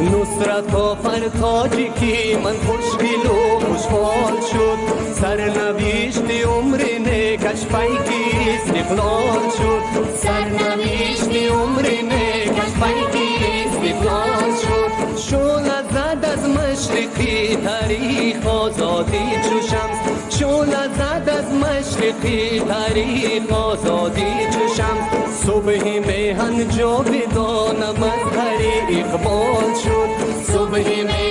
نصرت آفر تاجی که من خوشگل و خوشحال شد. سرنوشت عمر نکش پیکی استقلال شد. سرنوشت عمر نکش پیکی استقلال شد. شول زد از مشرقی تاریخ آزادی چو شمس شول زد از مشرقی تاریخ آزادی چو شمس صبح हन जो भी दो नमक हरी इकबोल छूट सुबह में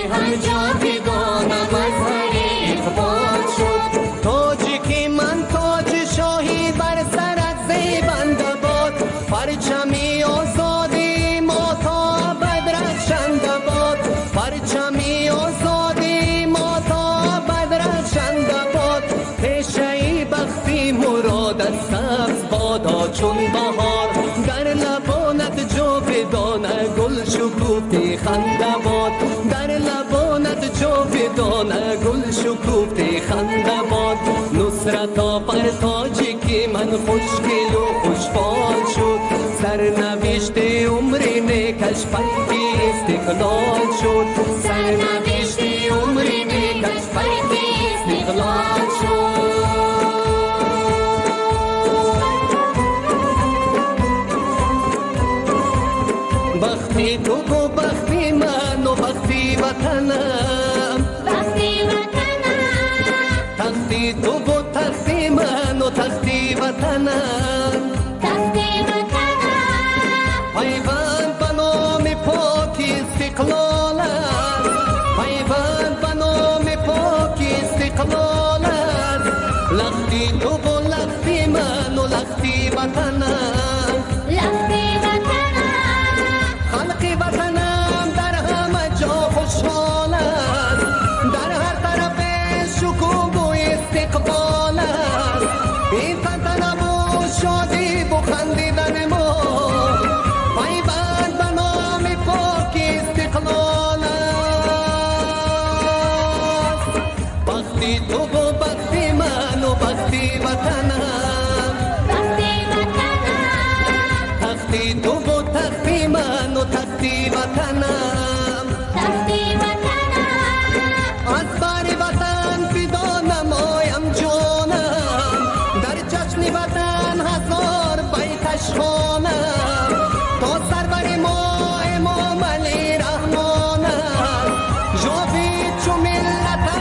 شکوفتی خنده باد در لبانت جاودانه گل شکوفتی خنده باد نصرت آفر تاجی که من خوشگل و خوشفال شد. سرنوشت عمر نکش پیکی استقلال شد. سرنوشت бахти ту гу бахти ману бахти ватанам. Бахти ватанам. Тахти ту гу тахти ману тахти ватанам. Тахти ватанам. Пайванд ба номи поки истиқлолам пайванд ба номи поки истиқлолам лахти ту гу лахти ману лахти ватанам. این تنتنه و شادی خندیدن ما. پیوند به نام پاک استقلال تو و بختی من و بختی